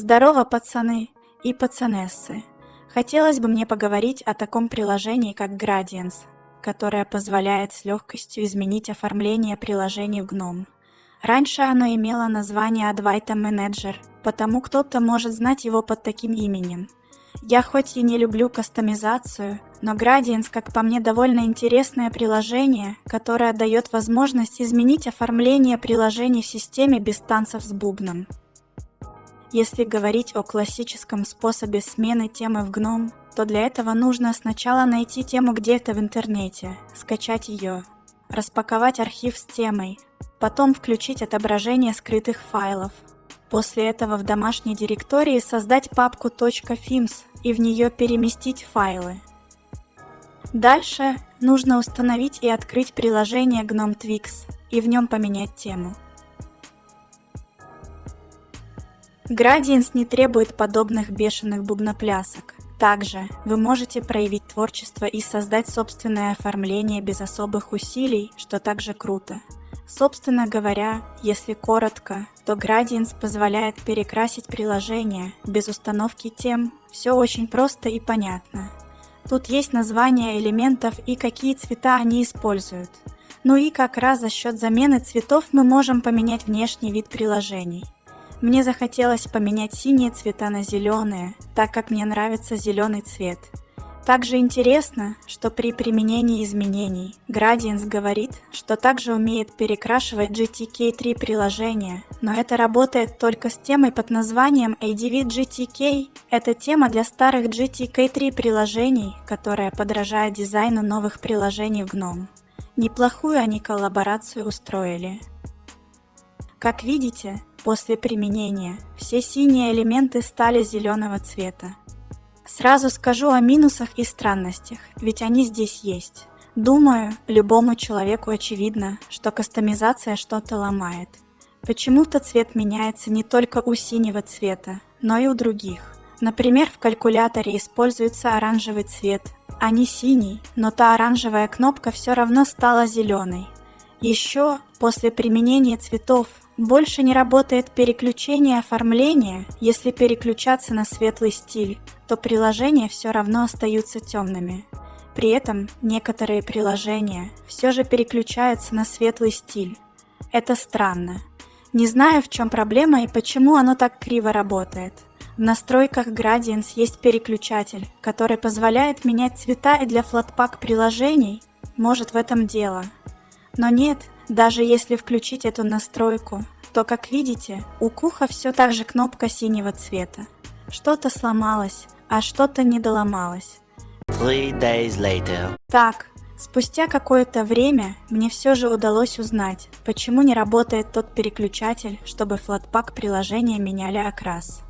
Здорово, пацаны и пацанессы! Хотелось бы мне поговорить о таком приложении, как Gradients, которое позволяет с легкостью изменить оформление приложений в GNOME. Раньше оно имело название Advaita Manager, потому кто-то может знать его под таким именем. Я хоть и не люблю кастомизацию, но Gradients, как по мне, довольно интересное приложение, которое дает возможность изменить оформление приложений в системе без танцев с бубном. Если говорить о классическом способе смены темы в GNOME, то для этого нужно сначала найти тему где-то в интернете, скачать ее, распаковать архив с темой, потом включить отображение скрытых файлов. После этого в домашней директории создать папку .fims и в нее переместить файлы. Дальше нужно установить и открыть приложение GNOME Twix и в нем поменять тему. Gradients не требует подобных бешеных бубноплясок. Также вы можете проявить творчество и создать собственное оформление без особых усилий, что также круто. Собственно говоря, если коротко, то Gradients позволяет перекрасить приложение без установки тем. Все очень просто и понятно. Тут есть названия элементов и какие цвета они используют. Ну и как раз за счет замены цветов мы можем поменять внешний вид приложений. Мне захотелось поменять синие цвета на зеленые, так как мне нравится зеленый цвет. Также интересно, что при применении изменений Gradients говорит, что также умеет перекрашивать GTK3 приложения, но это работает только с темой под названием ADV GTK. Это тема для старых GTK3 приложений, которая подражает дизайну новых приложений в GNOME. Неплохую они коллаборацию устроили. Как видите, После применения все синие элементы стали зеленого цвета. Сразу скажу о минусах и странностях, ведь они здесь есть. Думаю, любому человеку очевидно, что кастомизация что-то ломает. Почему-то цвет меняется не только у синего цвета, но и у других. Например, в калькуляторе используется оранжевый цвет, а не синий, но та оранжевая кнопка все равно стала зеленой. Еще после применения цветов больше не работает переключение оформления, если переключаться на светлый стиль, то приложения все равно остаются темными. При этом некоторые приложения все же переключаются на светлый стиль. Это странно. Не знаю, в чем проблема и почему оно так криво работает. В настройках Gradients есть переключатель, который позволяет менять цвета и для Flatpak приложений. Может в этом дело. Но нет, даже если включить эту настройку, то, как видите, у Куха все так же кнопка синего цвета. Что-то сломалось, а что-то не доломалось. Так, спустя какое-то время мне все же удалось узнать, почему не работает тот переключатель, чтобы флатпак приложения меняли окрас.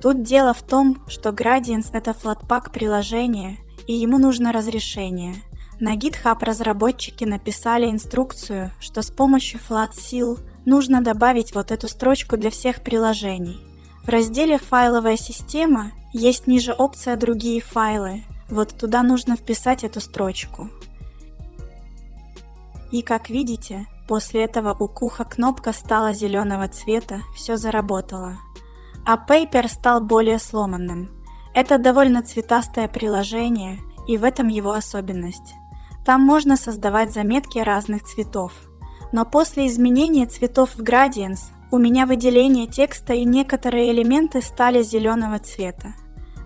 Тут дело в том, что Gradients это флатпак приложение, и ему нужно разрешение – на GitHub разработчики написали инструкцию, что с помощью FlatSeal нужно добавить вот эту строчку для всех приложений. В разделе «Файловая система» есть ниже опция «Другие файлы». Вот туда нужно вписать эту строчку. И как видите, после этого у Куха кнопка стала зеленого цвета, все заработало. А Paper стал более сломанным. Это довольно цветастое приложение, и в этом его особенность. Там можно создавать заметки разных цветов. Но после изменения цветов в Gradients у меня выделение текста и некоторые элементы стали зеленого цвета.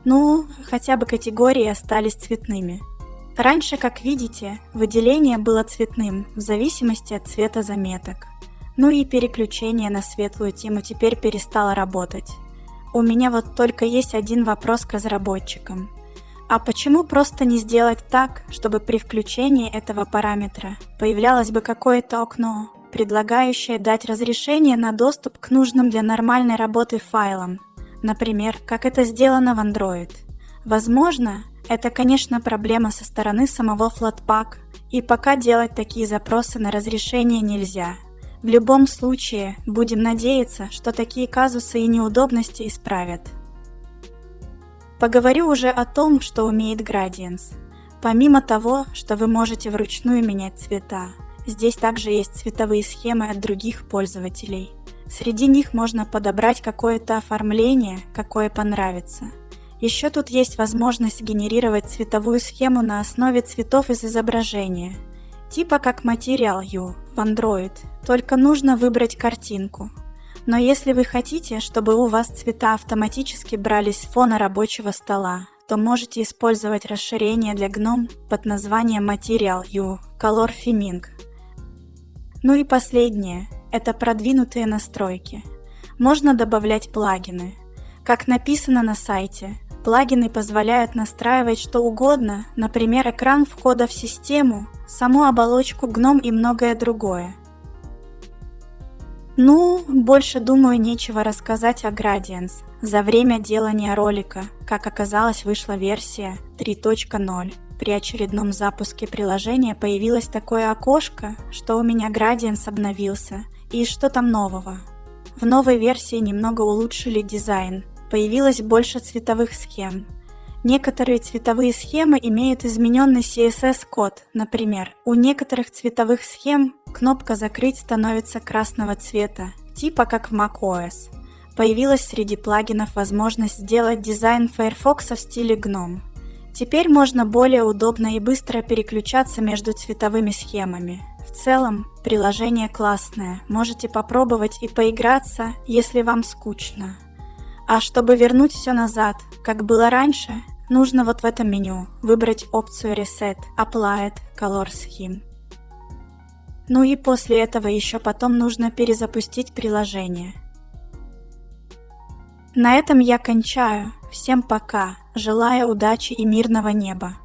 Ну, хотя бы категории остались цветными. Раньше, как видите, выделение было цветным в зависимости от цвета заметок. Ну и переключение на светлую тему теперь перестало работать. У меня вот только есть один вопрос к разработчикам – а почему просто не сделать так, чтобы при включении этого параметра появлялось бы какое-то окно, предлагающее дать разрешение на доступ к нужным для нормальной работы файлам, например, как это сделано в Android. Возможно, это, конечно, проблема со стороны самого Flatpak, и пока делать такие запросы на разрешение нельзя. В любом случае, будем надеяться, что такие казусы и неудобности исправят. Поговорю уже о том, что умеет Gradients. Помимо того, что вы можете вручную менять цвета, здесь также есть цветовые схемы от других пользователей. Среди них можно подобрать какое-то оформление, какое понравится. Еще тут есть возможность генерировать цветовую схему на основе цветов из изображения, типа как Material You в Android, только нужно выбрать картинку. Но если вы хотите, чтобы у вас цвета автоматически брались с фона рабочего стола, то можете использовать расширение для GNOME под названием Material U Color Theming. Ну и последнее – это продвинутые настройки. Можно добавлять плагины. Как написано на сайте, плагины позволяют настраивать что угодно, например, экран входа в систему, саму оболочку GNOME и многое другое – ну, больше, думаю, нечего рассказать о Gradients. За время делания ролика, как оказалось, вышла версия 3.0. При очередном запуске приложения появилось такое окошко, что у меня Gradients обновился. И что там нового? В новой версии немного улучшили дизайн. Появилось больше цветовых схем. Некоторые цветовые схемы имеют измененный CSS-код. Например, у некоторых цветовых схем Кнопка «Закрыть» становится красного цвета, типа как в macOS. Появилась среди плагинов возможность сделать дизайн Firefox в стиле GNOME. Теперь можно более удобно и быстро переключаться между цветовыми схемами. В целом, приложение классное, можете попробовать и поиграться, если вам скучно. А чтобы вернуть все назад, как было раньше, нужно вот в этом меню выбрать опцию Reset, Applied Color Scheme. Ну и после этого еще потом нужно перезапустить приложение. На этом я кончаю. Всем пока. Желаю удачи и мирного неба.